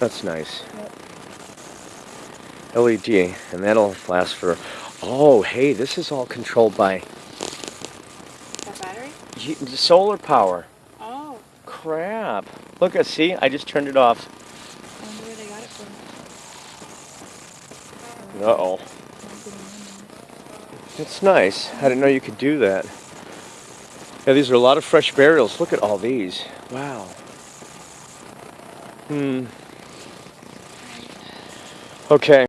That's nice. Yep. LED, and that'll last for. Oh, hey, this is all controlled by That battery? solar power. Oh, Crap. Look, at see, I just turned it off. I wonder where they got it from. Uh oh. It's nice. I didn't know you could do that. Yeah, these are a lot of fresh burials. Look at all these. Wow. Hmm. Okay.